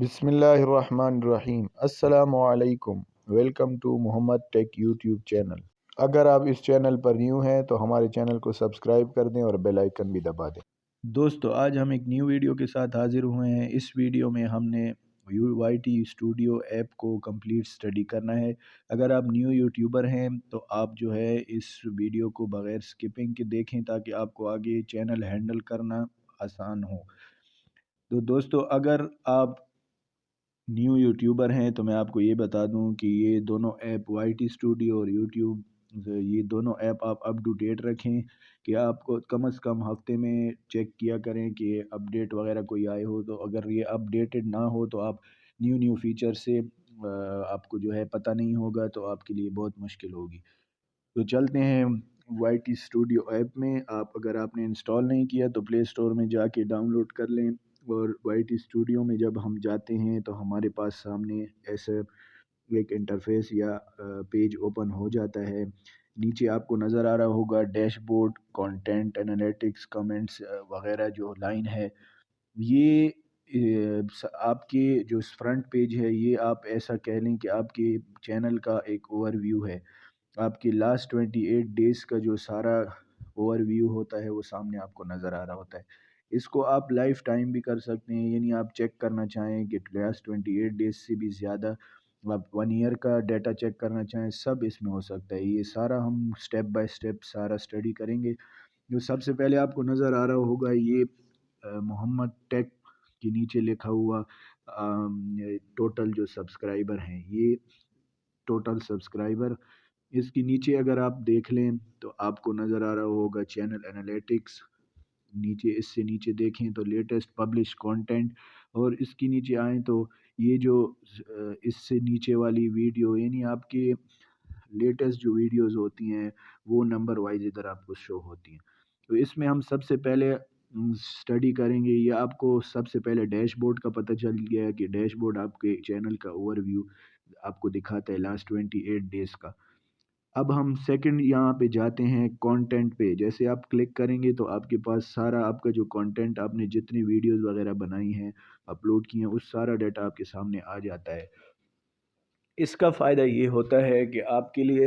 بسم اللہ الرحمن الرحیم۔ السلام علیکم۔ Welcome to Muhammad tech YouTube channel. اگر آپ اس چینل پر نیو ہیں تو ہمارے چینل کو سبسکرائب کر دیں اور بیل آئیکن بھی دبا دیں۔ دوستو، آج ہم ایک نیو ویڈیو کے ساتھ حاضر ہوئے ہیں۔ اس ویڈیو میں ہم نے you Y T studio app کو کمپلیٹ سٹڈی کرنا ہے۔ اگر آپ نیو یوٹیوبر ہیں تو آپ جو ہے اس ویڈیو کو بغیر سکپنگ کے دیکھیں تاکہ آپ کو آگے چینل ہینڈل کرنا آسان ہو۔ تو دوستو، اگر آپ نیو یوٹیوبر ہیں، تو میں آپ کو یہ بتا دوں کہ یہ دونوں ایپ وائی ٹی اسٹوڈیو اور یوٹیوب، یہ دونوں ایپ آپ اپ ٹو ڈیٹ رکھیں کہ آپ کو کم از کم ہفتے میں چیک کیا کریں کہ اپ ڈیٹ وغیرہ کوئی آئے ہو۔ تو اگر یہ اپ ڈیٹڈ نہ ہو تو آپ نیو نیو فیچر سے آپ کو جو ہے پتہ نہیں ہوگا تو آپ کے لیے بہت مشکل ہوگی۔ تو چلتے ہیں وائی ٹی اسٹوڈیو ایپ میں، آپ اگر آپ نے انسٹال نہیں کیا تو پلے اسٹور میں جا کے ڈاؤن لوڈ کر لیں۔ اور وائی ٹی اسٹوڈیو میں جب ہم جاتے ہیں تو ہمارے پاس سامنے ایسے ایک انٹرفیس یا پیج اوپن ہو جاتا ہے۔ نیچے آپ کو نظر آ رہا ہوگا dashboard content analytics comments وغیرہ جو لائن ہے۔ یہ آپ کے جو فرنٹ پیج ہے، یہ آپ ایسا کہہ لیں کہ آپ کے چینل کا ایک اوور ویو ہے۔ آپ کی لاسٹ ٹوینٹی ایٹ ڈیز کا جو سارا اوور ویو ہوتا ہے، وہ سامنے آپ کو نظر آ رہا ہوتا ہے۔ اس کو آپ لائف ٹائم بھی کر سکتے ہیں یعنی آپ چیک کرنا چاہیں کہ لاسٹ ٹوینٹی ایٹ ڈیز سے بھی زیادہ آپ ون ایئر کا ڈیٹا چیک کرنا چاہیں، سب اس میں ہو سکتا ہے۔ یہ سارا ہم سٹیپ بائی سٹیپ سارا اسٹڈی کریں گے۔ جو سب سے پہلے آپ کو نظر آ رہا ہوگا، یہ محمد ٹیک کے نیچے لکھا ہوا ٹوٹل جو سبسکرائبر ہیں، یہ ٹوٹل سبسکرائبر اس کے نیچے اگر آپ دیکھ لیں تو آپ کو نظر آ رہا ہوگا چینل انالیٹکس نیچے، اس سے نیچے دیکھیں تو لیٹسٹ پبلش کانٹینٹ اور اس کی نیچے آئیں تو یہ جو اس سے نیچے والی ویڈیو یعنی آپ کے لیٹسٹ جو ویڈیوز ہوتی ہیں، وہ نمبر وائز ادھر آپ کو شو ہوتی ہیں۔ تو اس میں ہم سب سے پہلے اسٹڈی کریں گے، یہ آپ کو سب سے پہلے ڈیش بورڈ کا پتہ چل گیا کہ ڈیش بورڈ آپ کے چینل کا اوور ویو آپ کو دکھاتا ہے لاسٹ ٹوینٹی ایٹ ڈیز کا۔ اب ہم سیکنڈ یہاں پہ جاتے ہیں کانٹینٹ پہ۔ جیسے آپ کلک کریں گے تو آپ کے پاس سارا آپ کا جو کانٹینٹ آپ نے جتنی ویڈیوز وغیرہ بنائی ہیں اپلوڈ کی ہیں، اس سارا ڈیٹا آپ کے سامنے آ جاتا ہے۔ اس کا فائدہ یہ ہوتا ہے کہ آپ کے لیے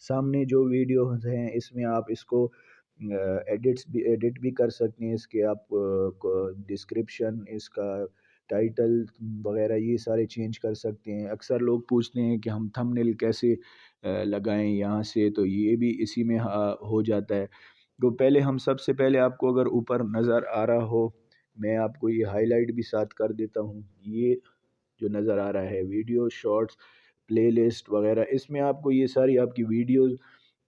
سامنے جو ویڈیوز ہیں، اس میں آپ اس کو ایڈٹس بھی ایڈٹ بھی کر سکتے ہیں۔ اس کے آپ ڈسکرپشن اس کا ٹائٹل وغیرہ یہ سارے چینج کر سکتے ہیں۔ اکثر لوگ پوچھتے ہیں کہ ہم تھم نیل کیسے لگائیں، یہاں سے؟ تو یہ بھی اسی میں ہو جاتا ہے۔ تو پہلے ہم سب سے پہلے آپ کو اگر اوپر نظر آ رہا ہو، میں آپ کو یہ ہائی لائٹ بھی ساتھ کر دیتا ہوں۔ یہ جو نظر آ رہا ہے ویڈیو شارٹس پلے لسٹ وغیرہ، اس میں آپ کو یہ ساری آپ کی ویڈیوز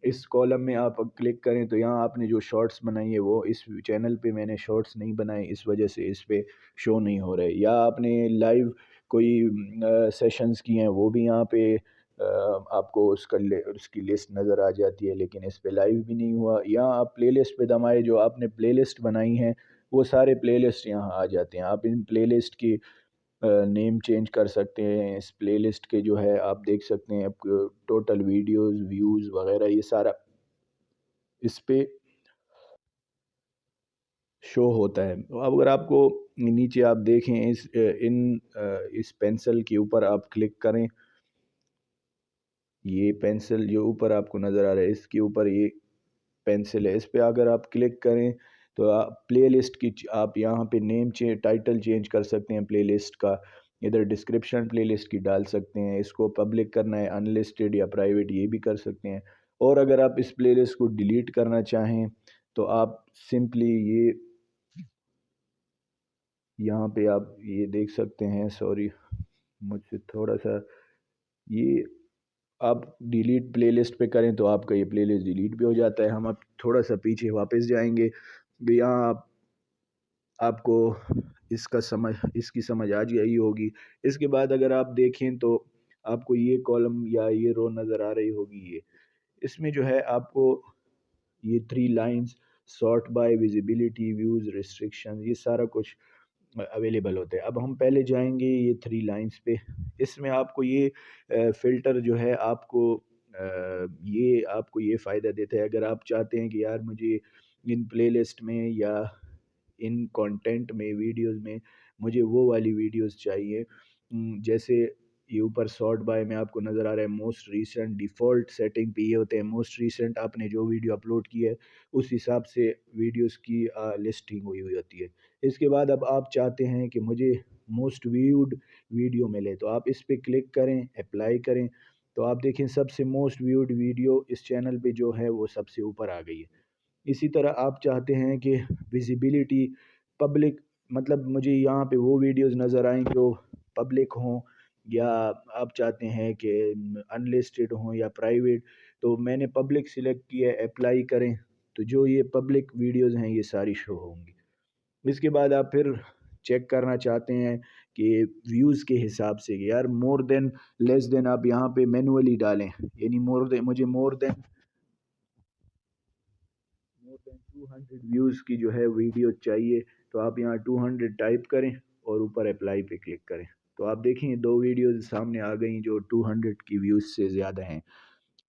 اس کالم میں آپ کلک کریں تو یہاں آپ نے جو شارٹس بنائی ہے وہ اس چینل پہ میں نے شارٹس نہیں بنائے، اس وجہ سے اس پہ شو نہیں ہو رہے۔ یا آپ نے لائیو کوئی سیشنز کی ہیں، وہ بھی یہاں پہ آپ کو اس کا اس کی لسٹ نظر آ جاتی ہے، لیکن اس پہ لائیو بھی نہیں ہوا۔ یہاں آپ پلے لسٹ پہ دمائے جو آپ نے پلے لسٹ بنائی ہیں، وہ سارے پلے لسٹ یہاں آ جاتے ہیں۔ آپ ان پلے لسٹ کی نیم چینج کر سکتے ہیں، اس پلے لسٹ کے جو ہے، آپ دیکھ سکتے ہیں ٹوٹل ویڈیوز، ویوز وغیرہ، یہ سارا اس پہ شو ہوتا ہے۔ اب اگر آپ کو نیچے آپ دیکھیں، اس، ان اس پینسل کے اوپر آپ کلک کریں۔ یہ پینسل جو اوپر آپ کو نظر آ رہا ہے، اس کے اوپر یہ پینسل ہے۔ اس پہ اگر آپ کلک کریں تو آپ پلے لسٹ کی آپ یہاں پہ نیم ٹائٹل چینج کر سکتے ہیں پلے لسٹ کا، ادھر ڈسکرپشن پلے لسٹ کی ڈال سکتے ہیں، اس کو پبلک کرنا ہے ان لسٹڈ یا پرائیویٹ یہ بھی کر سکتے ہیں۔ اور اگر آپ اس پلے لسٹ کو ڈیلیٹ کرنا چاہیں تو آپ سمپلی یہ یہاں پہ آپ یہ دیکھ سکتے ہیں سوری مجھ سے تھوڑا سا یہ آپ ڈیلیٹ پلے لسٹ پہ کریں تو آپ کا یہ پلے لسٹ ڈیلیٹ بھی ہو جاتا ہے۔ ہم اب تھوڑا سا پیچھے واپس جائیں گے۔ یہاں آپ آپ کو اس کا سمجھ، اس کی سمجھ آ جائی ہوگی۔ اس کے بعد اگر آپ دیکھیں تو آپ کو یہ کالم یا یہ رو نظر آ رہی ہوگی یہ۔ اس میں جو ہے آپ کو یہ three lines sort by visibility views restriction یہ سارا کچھ اویلیبل ہوتے ہیں اب ہم پہلے جائیں گے یہ تھری لائنز پہ۔ اس میں آپ کو یہ فلٹر جو ہے آپ کو یہ آپ کو یہ فائدہ دیتا ہے۔ اگر آپ چاہتے ہیں کہ یار مجھے ان پلے لسٹ میں یا ان کانٹینٹ میں ویڈیوز میں مجھے وہ والی ویڈیوز چاہیے۔ جیسے یہ اوپر سارٹ بائی میں آپ کو نظر آ رہا ہے موسٹ ریسنٹ ڈیفالٹ سیٹنگ پہ یہ ہوتے ہیں۔ موسٹ ریسنٹ آپ نے جو ویڈیو اپلوڈ کی ہے، اس حساب سے ویڈیوز کی لسٹنگ ہوئی ہوئی ہوتی ہے۔ اس کے بعد اب آپ چاہتے ہیں کہ مجھے موسٹ ویوڈ ویڈیو ملے، تو آپ اس پہ کلک کریں اپلائی کریں۔ تو آپ دیکھیں، سب سے موسٹ ویوڈ ویڈیو اس چینل پہ جو ہے، وہ سب سے اوپر آ گئی ہے۔ اسی طرح آپ چاہتے ہیں کہ ویزیبلٹی پبلک مطلب مجھے یہاں پہ وہ ویڈیوز نظر آئیں جو پبلک ہوں یا آپ چاہتے ہیں کہ ان لسٹڈ ہوں یا پرائیویٹ تو میں نے پبلک سلیکٹ کیا ہے اپلائی کریں تو جو یہ پبلک ویڈیوز ہیں یہ ساری شو ہوں گی۔ اس کے بعد آپ پھر چیک کرنا چاہتے ہیں کہ ویوز کے حساب سے یار مور دین لیس دین آپ یہاں پہ مینولی ڈالیں یعنی مور دین مجھے more than than two hundred views کی جو ہے ویڈیو چاہیے، تو آپ یہاں ٹو ہنڈریڈ ٹائپ کریں اور اوپر اپلائی پہ کلک کریں۔ تو آپ دیکھیں دو ویڈیوز سامنے آ گئیں جو ٹو ہنڈریڈ کی ویوز سے زیادہ ہیں۔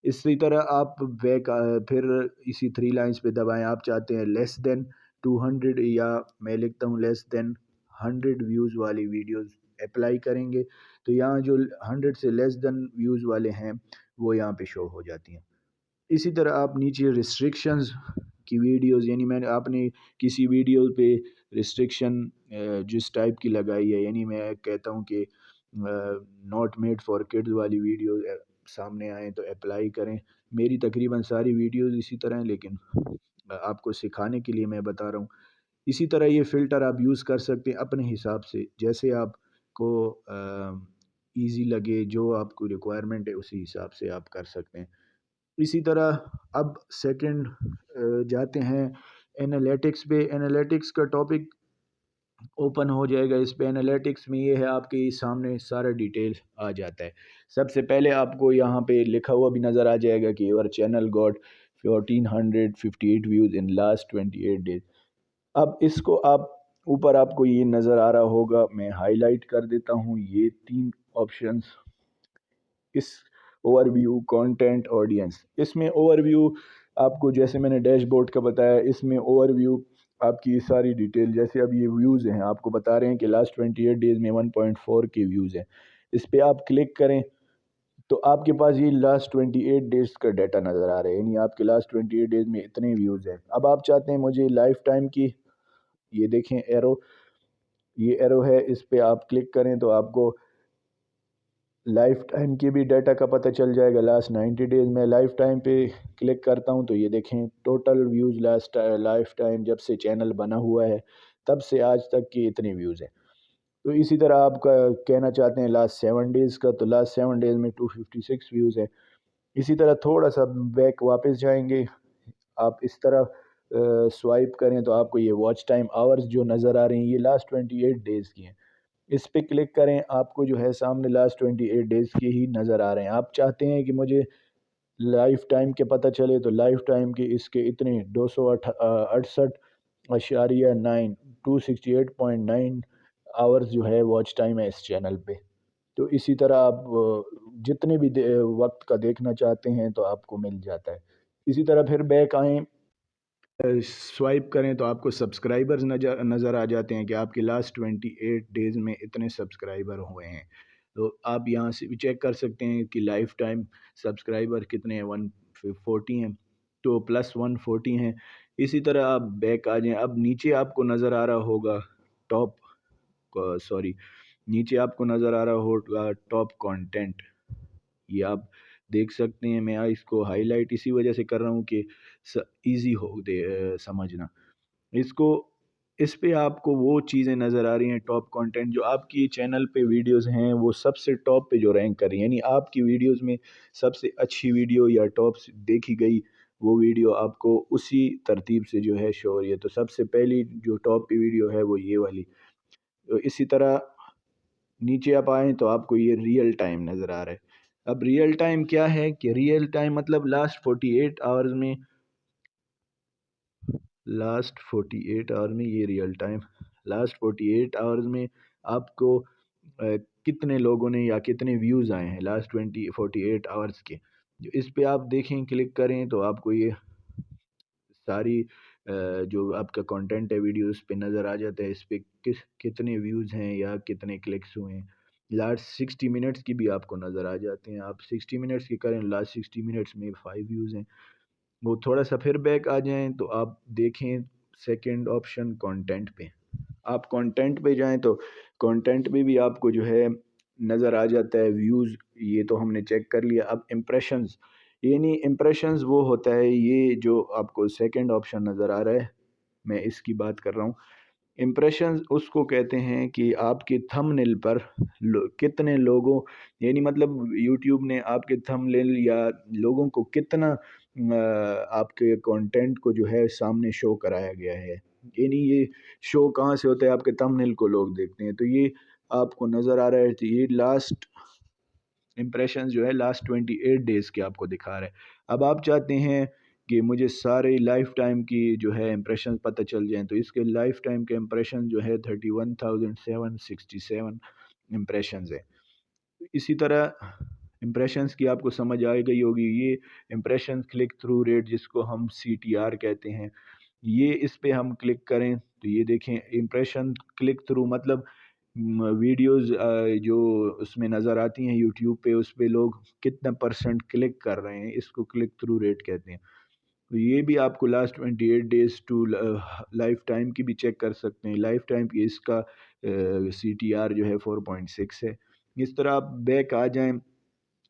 اسی طرح آپ بیک پھر اسی تھری لائنز پہ دبائیں۔ آپ چاہتے ہیں لیس دین ٹو ہنڈریڈ یا میں لکھتا ہوں لیس دین ہنڈریڈ ویوز والی ویڈیوز اپلائی کریں گے۔ تو یہاں جو ہنڈریڈ سے لیس دین ویوز والے ہیں، وہ یہاں پہ شو ہو جاتی ہیں۔ اسی طرح آپ نیچے ریسٹرکشنز کی ویڈیوز یعنی میں نے آپ نے کسی ویڈیو پہ ریسٹرکشن جس ٹائپ کی لگائی ہے یعنی میں کہتا ہوں کہ ناٹ میڈ فار کڈز والی ویڈیو سامنے آئیں تو اپلائی کریں۔ میری تقریباً ساری ویڈیوز اسی طرح ہیں، لیکن آپ کو سکھانے کے لیے میں بتا رہا ہوں۔ اسی طرح یہ فلٹر آپ یوز کر سکتے ہیں اپنے حساب سے۔ جیسے آپ کو ایزی لگے، جو آپ کو ریکوائرمنٹ ہے، اسی حساب سے آپ کر سکتے ہیں۔ اسی طرح اب سیکنڈ جاتے ہیں انالیٹکس پہ۔ انالیٹکس کا ٹاپک اوپن ہو جائے گا۔ اس پہ انالیٹکس میں یہ ہے، آپ کے سامنے سارا ڈیٹیل آ جاتا ہے۔ سب سے پہلے آپ کو یہاں پہ لکھا ہوا بھی نظر آ جائے گا کہ your channel got fourteen hundred fifty eight views in last twenty eight days اب اس کو آپ، اوپر آپ کو یہ نظر آ رہا ہوگا، میں ہائی لائٹ کر دیتا ہوں۔ یہ تین آپشنس اس اوور ویو کانٹینٹ آڈینس اس میں اوور ویو آپ کو جیسے میں نے ڈیش بورڈ کا بتایا، اس میں اوور ویو آپ کی ساری ڈیٹیل جیسے اب یہ ویوز ہیں، آپ کو بتا رہے ہیں کہ لاسٹ ٹوئنٹی ایٹ ڈیز میں ون پوائنٹ فور کے ویوز ہیں۔ اس پہ آپ کلک کریں تو آپ کے پاس یہ لاسٹ ٹوئنٹی ایٹ ڈیز کا ڈیٹا نظر آ رہا ہے یعنی آپ کے لاسٹ ٹوئنٹی ایٹ ڈیز میں اتنے ویوز ہیں۔ اب آپ چاہتے ہیں مجھے لائف ٹائم کی، یہ دیکھیں ایرو یہ ایرو ہے، اس پہ آپ کلک کریں تو آپ کو لائف ٹائم کی بھی ڈیٹا کا پتہ چل جائے گا۔ لاسٹ نائنٹی ڈیز میں لائف ٹائم پہ کلک کرتا ہوں تو یہ دیکھیں total views last lifetime جب سے چینل بنا ہوا ہے، تب سے آج تک کی اتنی ویوز ہیں۔ تو اسی طرح آپ کا کہنا چاہتے ہیں لاسٹ سیون ڈیز کا، تو لاسٹ سیون ڈیز میں ٹو ففٹی سکس ویوز ہیں۔ اسی طرح تھوڑا سا بیک واپس جائیں گے۔ آپ اس طرح سوائپ کریں تو آپ کو یہ واچ ٹائم آورز جو نظر آ رہے ہیں، یہ لاسٹ ٹوئنٹی ایٹ ڈیز کی ہیں۔ اس پہ کلک کریں، آپ کو جو ہے سامنے لاسٹ ٹوئنٹی ایٹ ڈیز کے ہی نظر آ رہے ہیں۔ آپ چاہتے ہیں کہ مجھے لائف ٹائم کے پتہ چلے تو لائف ٹائم کے اس کے اتنے دو سو اڑسٹھ اشاریہ nine two sixty eight point nine hours جو ہے واچ ٹائم ہے اس چینل پہ۔ تو اسی طرح آپ جتنے بھی وقت کا دیکھنا چاہتے ہیں تو آپ کو مل جاتا ہے۔ اسی طرح پھر بیک آئیں۔ سوائپ کریں تو آپ کو سبسکرائبرز نظر آ جاتے ہیں کہ آپ کے لاسٹ ٹوینٹی ایٹ ڈیز میں اتنے سبسکرائبر ہوئے ہیں۔ تو آپ یہاں سے بھی چیک کر سکتے ہیں کہ لائف ٹائم سبسکرائبر کتنے ہیں ون فورٹی ہیں۔ تو پلس ون فورٹی ہیں۔ اسی طرح آپ بیک آ جائیں۔ اب نیچے آپ کو نظر آ رہا ہوگا ٹاپ سوری نیچے آپ کو نظر آ رہا ہوگا ٹاپ کانٹینٹ یہ آپ دیکھ سکتے ہیں۔ میں اس کو ہائی لائٹ اسی وجہ سے کر رہا ہوں کہ ایزی ہو دے سمجھنا۔ اس کو، اس پہ آپ کو وہ چیزیں نظر آ رہی ہیں ٹاپ کانٹینٹ جو آپ کی چینل پہ ویڈیوز ہیں، وہ سب سے ٹاپ پہ جو رینک کر رہی ہیں۔ یعنی آپ کی ویڈیوز میں سب سے اچھی ویڈیو یا ٹاپ دیکھی گئی وہ ویڈیو آپ کو اسی ترتیب سے جو ہے شو ہو رہی ہے۔ تو سب سے پہلی جو ٹاپ پہ ویڈیو ہے وہ یہ والی۔ تو اسی طرح نیچے آپ آئیں تو آپ کو یہ ریئل ٹائم نظر آ رہا ہے۔ اب ریئل ٹائم کیا ہے کہ ریئل ٹائم مطلب لاسٹ فورٹی ایٹ آورز میں لاسٹ فورٹی ایٹ آور میں یہ real time last forty eight hours میں آپ کو کتنے لوگوں نے یا کتنے ویوز آئے ہیں last twenty forty eight hours کے۔ جو اس پہ آپ دیکھیں کلک کریں تو آپ کو یہ ساری جو آپ کا کانٹینٹ ہے ویڈیو اس پہ نظر آ جاتا ہے اس پہ کس کتنے ویوز ہیں یا کتنے کلکس ہوئے ہیں۔ لاسٹ سکسٹی منٹس کی بھی آپ کو نظر آ جاتے ہیں۔ آپ سکسٹی منٹس کی کریں لاسٹ سکسٹی منٹس میں فائیو ویوز ہیں۔ وہ تھوڑا سا پھر بیک آ جائیں تو آپ دیکھیں سیکنڈ آپشن کانٹینٹ پہ۔ آپ کانٹینٹ پہ جائیں تو کانٹینٹ پہ بھی آپ کو جو ہے نظر آ جاتا ہے ویوز یہ تو ہم نے چیک کر لیا۔ اب امپریشنز یعنی امپریشنز وہ ہوتا ہے، یہ جو آپ کو سیکنڈ آپشن نظر آ رہا ہے۔ میں اس کی بات کر رہا ہوں۔ امپریشنز اس کو کہتے ہیں کہ آپ کے تھم نل پر کتنے لوگوں یعنی مطلب یوٹیوب نے آپ کے تھم نل یا لوگوں کو کتنا آپ کے کانٹینٹ کو جو ہے سامنے شو کرایا گیا ہے۔ یعنی یہ شو کہاں سے ہوتا ہے؟ آپ کے تھم نل کو لوگ دیکھتے ہیں۔ تو یہ آپ کو نظر آ رہا ہے تو یہ لاسٹ امپریشن جو ہے لاسٹ ٹوینٹی ایٹ ڈیز کے آپ کو دکھا رہا ہے۔ اب آپ چاہتے ہیں کہ مجھے سارے لائف ٹائم کی جو ہے امپریشن پتہ چل جائیں تو اس کے لائف ٹائم کے امپریشن جو ہے thirty one thousand seven sixty seven impressions ہے اسی طرح امپریشنز کی آپ کو سمجھ آئے گئی ہوگی، یہ امپریشن کلک تھرو ریٹ جس کو ہم سی ٹی آر کہتے ہیں، یہ اس پہ ہم کلک کریں تو یہ دیکھیں امپریشن کلک تھرو مطلب ویڈیوز جو اس میں نظر آتی ہیں یوٹیوب پہ، اس پہ لوگ کتنا پرسنٹ کلک کر رہے ہیں، اس کو کلک تھرو ریٹ کہتے ہیں۔ یہ بھی آپ کو last twenty eight days to lifetime کی بھی چیک کر سکتے ہیں۔ لائف ٹائم کی اس کا سی ٹی آر جو ہے فور پوائنٹ سکس ہے۔ اس طرح آپ بیک آ جائیں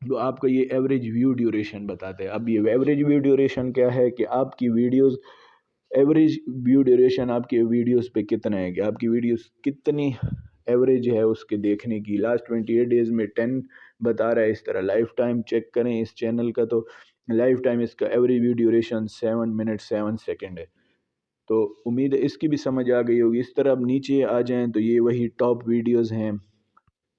تو آپ کو یہ ایوریج ویو ڈیوریشن بتاتے ہیں۔ اب یہ ایوریج ویو ڈیوریشن کیا ہے کہ آپ کی ویڈیوز ایوریج ویو ڈیوریشن آپ کے ویڈیوز پہ کتنا ہے کہ آپ کی ویڈیوز کتنی ایوریج ہے اس کے دیکھنے کی۔ لاسٹ ٹوینٹی ایٹ ڈیز میں ٹین بتا رہا ہے۔ اس طرح لائف ٹائم چیک کریں اس چینل کا تو لائف ٹائم اس کا average view duration seven minute seven second ہے۔ تو امید ہے اس کی بھی سمجھ آ گئی ہوگی۔ اس طرح اب نیچے آ جائیں تو یہ وہی ٹاپ ویڈیوز ہیں۔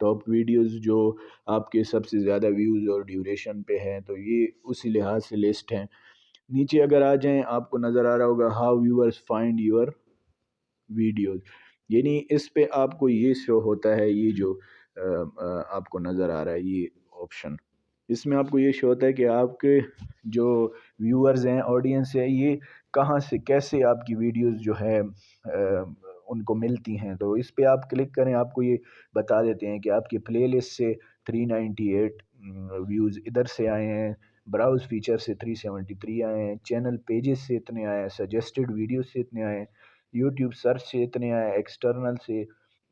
ٹاپ ویڈیوز جو آپ کے سب سے زیادہ ویوز اور ڈیوریشن پہ ہیں۔ تو یہ اسی لحاظ سے لسٹ ہیں۔ نیچے اگر آ جائیں آپ کو نظر آ رہا ہوگا how viewers find your videos یعنی اس پہ آپ کو یہ شو ہوتا ہے، یہ جو آپ کو نظر آ رہا ہے، یہ آپشن اس میں آپ کو یہ شو ہوتا ہے کہ آپ کے جو ویورز ہیں آڈینس ہے یہ کہاں سے، کیسے آپ کی ویڈیوز جو ہے ان کو ملتی ہیں؟ تو اس پہ آپ کلک کریں، آپ کو یہ بتا دیتے ہیں کہ آپ کے پلے لسٹ سے تھری نائنٹی ایٹ ویوز ادھر سے آئے ہیں براؤز فیچر سے تھری سیونٹی تھری آئے ہیں چینل پیجز سے اتنے آئے ہیں سجیسٹڈ ویڈیوز سے اتنے آئے ہیں یوٹیوب سرچ سے اتنے آئے ہیں ایکسٹرنل سے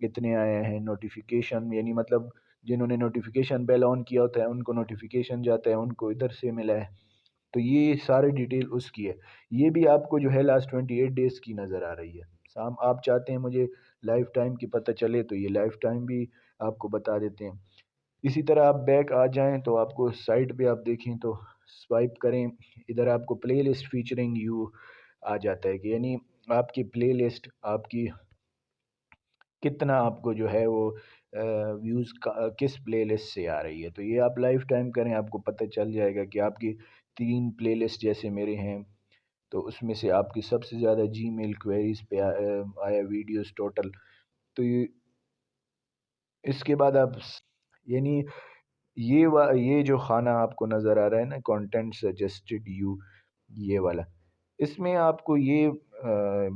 اتنے آئے ہیں نوٹیفیکیشن یعنی مطلب جنہوں نے نوٹیفیکیشن بیل آن کیا ہوتا ہے، ان کو نوٹیفیکیشن جاتا ہے، ان کو ادھر سے ملا ہے۔ تو یہ سارے ڈیٹیل اس کی ہے۔ یہ بھی آپ کو جو ہے لاسٹ ٹوینٹی ایٹ ڈیز کی نظر آ رہی ہے۔ سام، آپ چاہتے ہیں مجھے لائف ٹائم کی پتہ چلے تو یہ لائف ٹائم بھی آپ کو بتا دیتے ہیں۔ اسی طرح آپ بیک آ جائیں تو آپ کو سائٹ پہ آپ دیکھیں تو سوائپ کریں۔ ادھر آپ کو پلے لسٹ فیچرنگ یو آ جاتا ہے کہ یعنی آپ کی پلے لسٹ آپ کی کتنا آپ کو جو ہے وہ ویوز کس پلے لسٹ سے آ رہی ہے؟ تو یہ آپ لائف ٹائم کریں، آپ کو پتہ چل جائے گا کہ آپ کی تین پلے لسٹ جیسے میرے ہیں۔ تو اس میں سے آپ کی سب سے زیادہ جی میل کویریز پہ آیا ویڈیوز ٹوٹل تو یہ، اس کے بعد آپ یعنی یہ یہ جو خانہ آپ کو نظر آ رہا ہے نا کانٹینٹ سجسٹڈ یو یہ والا۔ اس میں آپ کو یہ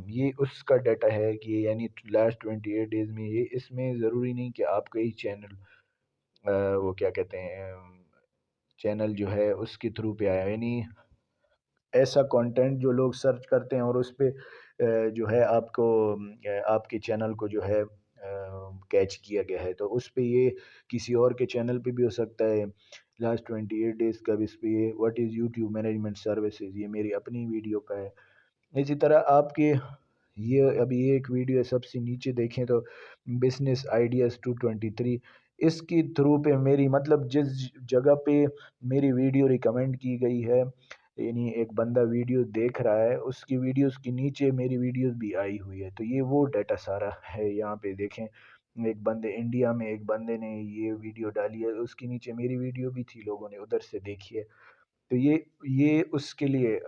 یہ اس کا ڈیٹا ہے کہ یعنی لاسٹ ٹوینٹی ایٹ ڈیز میں یہ اس میں ضروری نہیں کہ آپ کا ہی چینل وہ کیا کہتے ہیں چینل جو ہے اس کے تھرو پہ آیا۔ یعنی ایسا کانٹینٹ جو لوگ سرچ کرتے ہیں اور اس پہ جو ہے آپ کو آپ کے چینل کو جو ہے کیچ کیا گیا ہے۔ تو اس پہ یہ کسی اور کے چینل پہ بھی ہو سکتا ہے۔ لاسٹ ٹوینٹی ایٹ ڈیز کا اس پہ یہ what is YouTube management services یہ میری اپنی ویڈیو کا ہے۔ اسی طرح آپ کے یہ ابھی ایک ویڈیو ہے سب سے نیچے دیکھیں تو business ideas two twenty three اس کی تھرو پہ میری مطلب جس جگہ پہ میری ویڈیو ریکمینڈ کی گئی ہے یعنی ایک بندہ ویڈیو دیکھ رہا ہے، اس کی ویڈیوز کے نیچے میری ویڈیوز بھی آئی ہوئی ہے۔ تو یہ وہ ڈیٹا سارا ہے یہاں پہ دیکھیں۔ ایک بندے، انڈیا میں ایک بندے نے یہ ویڈیو ڈالی ہے، اس کے نیچے میری ویڈیو بھی تھی لوگوں نے، ادھر سے دیکھی ہے۔ تو یہ یہ اس کے لیے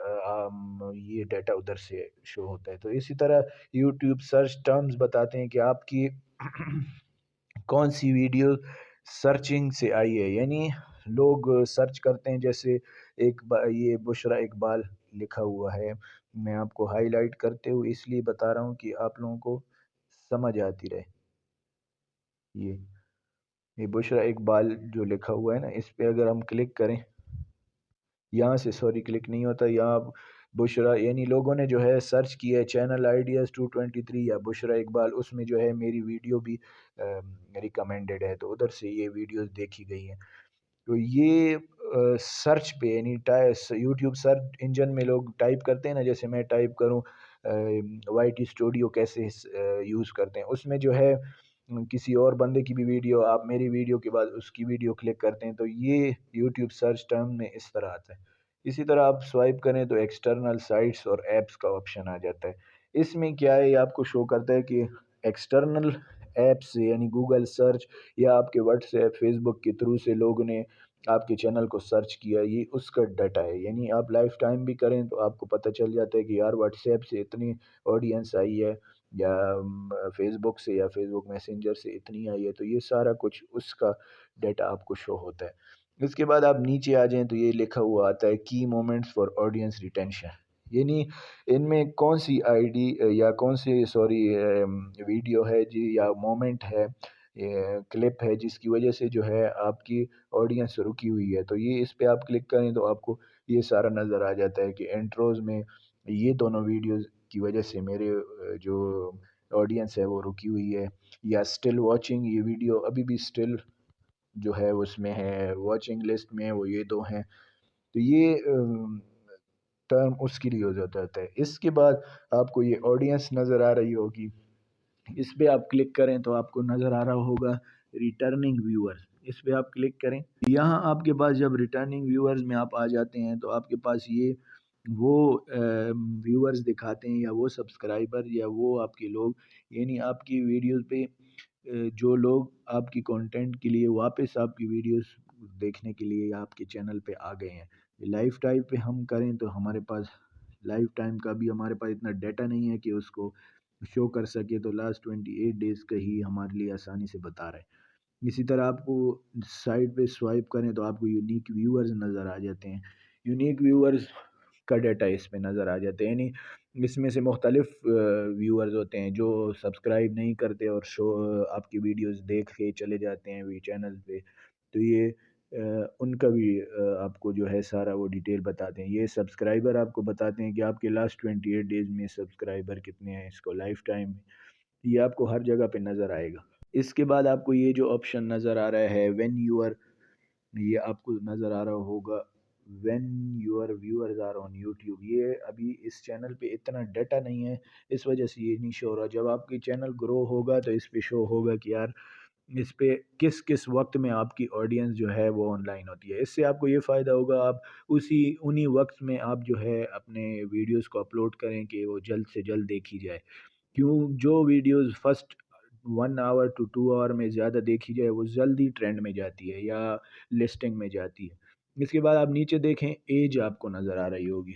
یہ ڈیٹا ادھر سے شو ہوتا ہے۔ تو اسی طرح یوٹیوب سرچ ٹرمز بتاتے ہیں کہ آپ کی کون سی ویڈیو سرچنگ سے آئی ہے۔ یعنی لوگ سرچ کرتے ہیں، جیسے ایک یہ بشرا اقبال لکھا ہوا ہے۔ میں آپ کو ہائی لائٹ کرتے ہوئے اس لیے بتا رہا ہوں کہ آپ لوگوں کو سمجھ آتی رہے۔ یہ یہ بشرا اقبال جو لکھا ہوا ہے نا، اس پہ اگر ہم کلک کریں، یہاں سے سوری کلک نہیں ہوتا، یہاں بشرا یعنی لوگوں نے جو ہے سرچ کیا ہے channel ideas two twenty three یا بشرا اقبال اس میں جو ہے میری ویڈیو بھی ریکمینڈڈ ہے، تو ادھر سے یہ ویڈیوز دیکھی گئی ہیں۔ تو یہ سرچ پہ یعنی یوٹیوب سرچ انجن میں لوگ ٹائپ کرتے ہیں نا، جیسے میں ٹائپ کروں وائی ٹی اسٹوڈیو کیسے یوز کرتے ہیں، اس میں جو ہے کسی اور بندے کی بھی ویڈیو، آپ میری ویڈیو کے بعد اس کی ویڈیو کلک کرتے ہیں تو یہ یوٹیوب سرچ ٹرم میں اس طرح آتا ہے۔ اسی طرح آپ سوائپ کریں تو ایکسٹرنل سائٹس اور ایپس کا آپشن آ جاتا ہے۔ اس میں کیا ہے، یہ آپ کو شو کرتا ہے کہ ایکسٹرنل ایپس یعنی گوگل سرچ یا آپ کے واٹس ایپ فیس بک کے تھرو سے لوگوں نے آپ کے چینل کو سرچ کیا، یہ اس کا ڈیٹا ہے۔ یعنی آپ لائف ٹائم بھی کریں تو آپ کو پتہ چل جاتا ہے کہ یار واٹس ایپ سے اتنی آڈینس آئی ہے۔ یا فیس بک سے یا فیس بک میسنجر سے اتنی آئی ہے تو یہ سارا کچھ اس کا ڈیٹا آپ کو شو ہوتا ہے۔ اس کے بعد آپ نیچے آ جائیں تو یہ لکھا ہوا آتا ہے کی مومنٹس فار آڈینس ریٹینشن یعنی ان میں کون سی آئی ڈی، یا کون سی سوری ویڈیو ہے جی یا مومنٹ ہے کلپ ہے جس کی وجہ سے جو ہے آپ کی آڈینس رکی ہوئی ہے۔ تو یہ اس پہ آپ کلک کریں تو آپ کو یہ سارا نظر آ جاتا ہے کہ انٹروز میں یہ دونوں ویڈیوز کی وجہ سے میرے جو آڈینس ہے وہ رکی ہوئی ہے، یا اسٹل واچنگ یہ ویڈیو ابھی بھی اسٹل جو ہے اس میں ہے واچنگ لسٹ میں وہ یہ دو ہیں۔ تو یہ ٹرم اس کے لیے یوز ہوتا ہے۔ اس کے بعد آپ کو یہ آڈینس نظر آ رہی ہوگی۔ اس پہ آپ کلک کریں تو آپ کو نظر آ رہا ہوگا ریٹرننگ ویورز اس پہ آپ کلک کریں۔ یہاں آپ کے پاس جب ریٹرننگ ویورز میں آپ آ جاتے ہیں تو آپ کے پاس یہ وہ ویورز دکھاتے ہیں یا وہ سبسکرائبر یا وہ آپ کے لوگ یعنی آپ کی ویڈیوز پہ جو لوگ آپ کی کانٹینٹ کے لیے واپس آپ کی ویڈیوز دیکھنے کے لیے آپ کے چینل پہ آ گئے ہیں لائف ٹائپ پہ ہم کریں تو ہمارے پاس لائف ٹائم کا بھی ہمارے پاس اتنا ڈیٹا نہیں ہے کہ اس کو شو کر سکے تو لاسٹ ٹوینٹی ایٹ ڈیز کا ہی ہمارے لیے آسانی سے بتا رہے ہیں۔ اسی طرح آپ کو سائٹ پہ سوائپ کریں تو آپ کو یونیک ویورز نظر آ جاتے ہیں۔ یونیک ویورز کا ڈیٹا اس پہ نظر آ جاتے ہیں یعنی اس میں سے مختلف ویورز ہوتے ہیں جو سبسکرائب نہیں کرتے اور شو، آپ کی ویڈیوز دیکھ کے چلے جاتے ہیں وی چینل پہ۔ تو یہ ان کا بھی آپ کو جو ہے سارا وہ ڈیٹیل بتاتے ہیں۔ یہ سبسکرائبر آپ کو بتاتے ہیں کہ آپ کے لاسٹ ٹوینٹی ایٹ ڈیز میں سبسکرائبر کتنے ہیں، اس کو لائف ٹائم یہ آپ کو ہر جگہ پہ نظر آئے گا۔ اس کے بعد آپ کو یہ جو آپشن نظر آ رہا ہے وین یور یہ آپ کو نظر آ رہا ہوگا۔ When your viewers are on YouTube یہ ابھی اس چینل پہ اتنا ڈیٹا نہیں ہے، اس وجہ سے یہ نہیں شو ہو رہا۔ جب آپ کی چینل گرو ہوگا تو اس پہ شو ہوگا کہ یار اس پہ کس کس وقت میں آپ کی آڈینس جو ہے وہ آن لائن ہوتی ہے۔ اس سے آپ کو یہ فائدہ ہوگا، آپ اسی انہی وقت میں آپ جو ہے اپنے ویڈیوز کو اپلوڈ کریں کہ وہ جلد سے جلد دیکھی جائے۔ کیوں؟ جو videos first one hour two two hour میں زیادہ دیکھی جائے، وہ جلدی ٹرینڈ میں جاتی ہے یا لسٹنگ میں جاتی ہے۔ اس کے بعد آپ نیچے دیکھیں ایج آپ کو نظر آ رہی ہوگی۔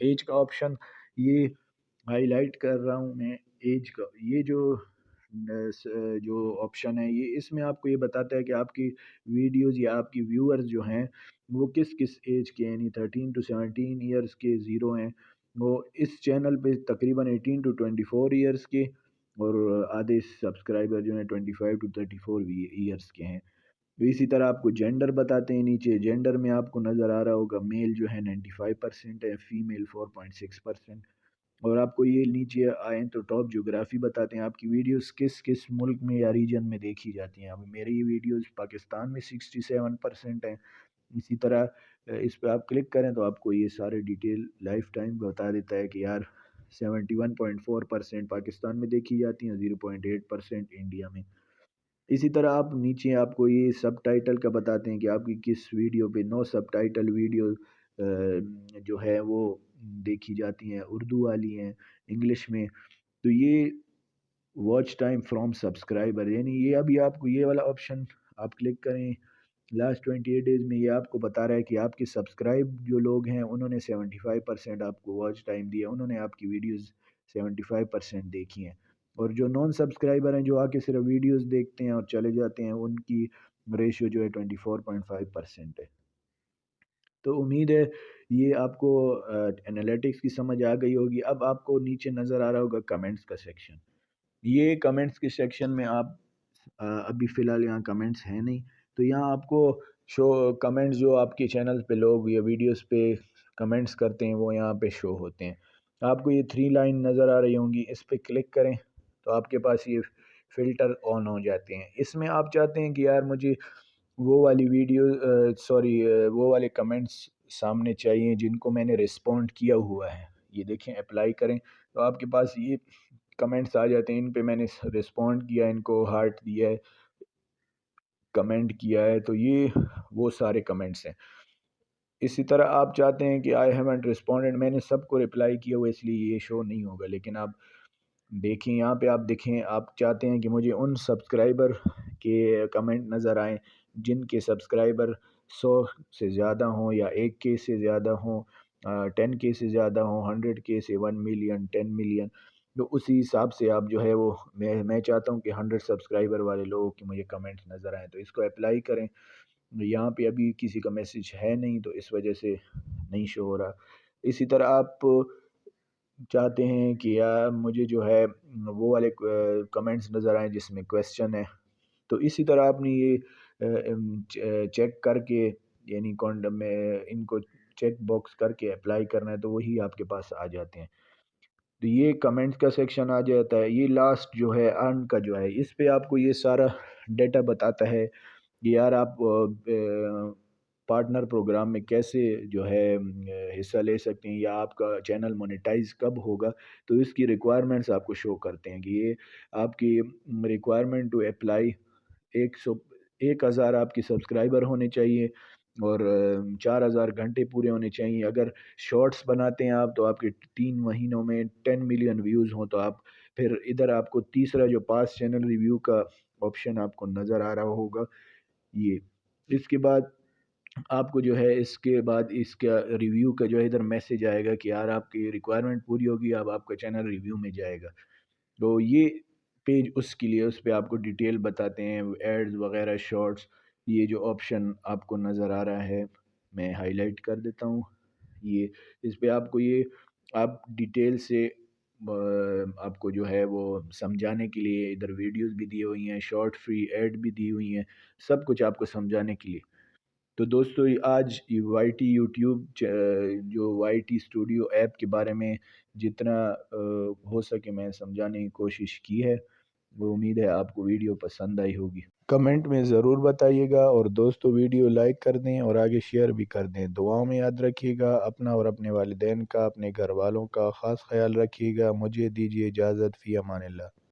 ایج کا آپشن یہ ہائی لائٹ کر رہا ہوں میں۔ ایج کا، یہ جو جو آپشن ہے، یہ اس میں آپ کو یہ بتاتا ہے کہ آپ کی ویڈیوز یا آپ کی ویورز جو ہیں، وہ کس کس ایج کے یعنی تھرٹین ٹو سیونٹین ایئرس کے زیرو ہیں۔ وہ اس چینل پہ تقریباً eighteen to twenty four years کے اور آدھے سبسکرائبر جو ہیں twenty five to thirty four years کے ہیں۔ اسی طرح آپ کو جینڈر بتاتے ہیں نیچے جینڈر میں آپ کو نظر آ رہا ہوگا میل جو ہے نائنٹی فائیو پرسینٹ ہے female four point six percent اور آپ کو یہ نیچے آئیں تو ٹاپ جغرافی بتاتے ہیں۔ آپ کی ویڈیوز کس کس ملک میں یا ریجن میں دیکھی جاتی ہیں؟ اب میری ویڈیوز پاکستان میں سکسٹی سیون پرسینٹ ہیں۔ اسی طرح اس پہ آپ کلک کریں تو آپ کو یہ سارے ڈیٹیل لائف ٹائم بتا دیتا ہے کہ یار seventy one point four percent Pakistan میں دیکھی جاتی ہیں zero point eight percent India میں۔ اسی طرح آپ نیچے آپ کو یہ سب ٹائٹل کا بتاتے ہیں کہ آپ کی کس ویڈیو پہ نو سب ٹائٹل ویڈیو جو ہے وہ دیکھی جاتی ہیں، اردو والی ہیں، انگلش میں۔ تو یہ واچ ٹائم فرام سبسکرائبر یعنی یہ ابھی آپ کو یہ والا آپشن آپ کلک کریں۔ لاسٹ ٹوینٹی ایٹ ڈیز میں یہ آپ کو بتا رہا ہے کہ آپ کے سبسکرائب جو لوگ ہیں، انہوں نے سیونٹی فائیو پرسینٹ آپ کو واچ ٹائم دیا، انہوں نے آپ کی ویڈیوز سیونٹی فائیو پرسینٹ دیکھی ہیں۔ اور جو نان سبسکرائبر ہیں جو آ کے صرف ویڈیوز دیکھتے ہیں اور چلے جاتے ہیں، ان کی ریشیو جو ہے twenty four point five percent ہے۔ تو امید ہے یہ آپ کو انالیٹکس کی سمجھ آ گئی ہوگی۔ اب آپ کو نیچے نظر آ رہا ہوگا کمنٹس کا سیکشن یہ کمنٹس کے سیکشن میں آپ ابھی فی الحال یہاں کمنٹس ہیں نہیں۔ تو یہاں آپ کو شو کمنٹس جو آپ کے چینل پہ لوگ یا ویڈیوز پہ کمنٹس کرتے ہیں، وہ یہاں پہ شو ہوتے ہیں۔ آپ کو یہ تھری لائن نظر آ رہی ہوں گی۔ اس پہ کلک کریں۔ تو آپ کے پاس یہ فلٹر آن ہو جاتے ہیں۔ اس میں آپ چاہتے ہیں کہ یار مجھے وہ والی ویڈیو سوری وہ والے کمنٹس سامنے چاہیے جن کو میں نے رسپونڈ کیا ہوا ہے۔ یہ دیکھیں، اپلائی کریں۔ تو آپ کے پاس یہ کمنٹس آ جاتے ہیں، ان پہ میں نے رسپونڈ کیا، ان کو ہارٹ دیا ہے، کمنٹ کیا ہے۔ تو یہ وہ سارے کمنٹس ہیں۔ اسی طرح آپ چاہتے ہیں کہ آئی ہیونٹ رسپونڈنٹ میں نے سب کو رپلائی کیا ہوا، اس لیے یہ شو نہیں ہوگا۔ لیکن آپ دیکھیں، یہاں پہ آپ دیکھیں، آپ چاہتے ہیں کہ مجھے ان سبسکرائبر کے کمنٹ نظر آئیں جن کے سبسکرائبر سو سے زیادہ ہوں یا ایک کے سے زیادہ ہوں ٹین کے سے زیادہ ہوں، ہنڈریڈ کے سے ون ملین، ٹین ملین، تو اسی حساب سے آپ جو ہے وہ، میں میں چاہتا ہوں کہ ہنڈریڈ سبسکرائبر والے لوگوں کے مجھے کمنٹس نظر آئیں، تو اس کو اپلائی کریں۔ یہاں پہ ابھی کسی کا میسیج ہے نہیں، تو اس وجہ سے نہیں شو ہو رہا۔ اسی طرح آپ چاہتے ہیں کہ یار مجھے جو ہے وہ والے کمنٹس نظر آئیں جس میں کویسچن ہے۔ تو اسی طرح آپ نے یہ چیک کر کے یعنی کونڈم میں ان کو چیک باکس کر کے اپلائی کرنا ہے تو وہی آپ کے پاس آ جاتے ہیں۔ تو یہ کمنٹس کا سیکشن آ جاتا ہے۔ یہ لاسٹ جو ہے ارن کا جو ہے، اس پہ آپ کو یہ سارا ڈیٹا بتاتا ہے کہ یار آپ پارٹنر پروگرام میں کیسے جو ہے حصہ لے سکتے ہیں یا آپ کا چینل مونیٹائز کب ہوگا، تو اس کی ریکوائرمنٹس آپ کو شو کرتے ہیں کہ یہ آپ کی ریکوائرمنٹ ٹو اپلائی ایک سو، ایک ہزار آپ کی سبسکرائبر ہونے چاہیے اور چار ہزار گھنٹے پورے ہونے چاہیے۔ اگر شارٹس بناتے ہیں آپ تو آپ کے تین مہینوں میں ٹین ملین ویوز ہوں تو آپ پھر ادھر آپ کو تیسرا جو پاس چینل ریویو کا آپشن آپ کو نظر آ رہا ہوگا، یہ۔ اس کے بعد آپ کو جو ہے اس کے بعد اس کا ریویو کا جو ہے ادھر میسیج آئے گا کہ یار آپ کی ریکوائرمنٹ پوری ہوگی، اب آپ کا چینل ریویو میں جائے گا۔ تو یہ پیج اس کے لیے، اس پہ آپ کو ڈیٹیل بتاتے ہیں ایڈز وغیرہ شارٹس یہ جو آپشن آپ کو نظر آ رہا ہے، میں ہائی لائٹ کر دیتا ہوں۔ یہ اس پہ آپ کو یہ، آپ ڈیٹیل سے آپ کو جو ہے وہ سمجھانے کے لیے ادھر ویڈیوز بھی دی ہوئی ہیں شارٹ فری ایڈ بھی دی ہوئی ہیں، سب کچھ آپ کو سمجھانے کے لیے۔ تو دوستو آج وائی ٹی یوٹیوب جو وائی ٹی اسٹوڈیو ایپ کے بارے میں جتنا ہو سکے میں سمجھانے کی کوشش کی ہے، وہ امید ہے آپ کو ویڈیو پسند آئی ہوگی۔ کمنٹ میں ضرور بتائیے گا اور دوستو، ویڈیو لائک کر دیں اور آگے شیئر بھی کر دیں۔ دعاؤں میں یاد رکھیے گا، اپنا اور اپنے والدین کا، اپنے گھر والوں کا خاص خیال رکھیے گا۔ مجھے دیجیے اجازت، فی امان اللہ۔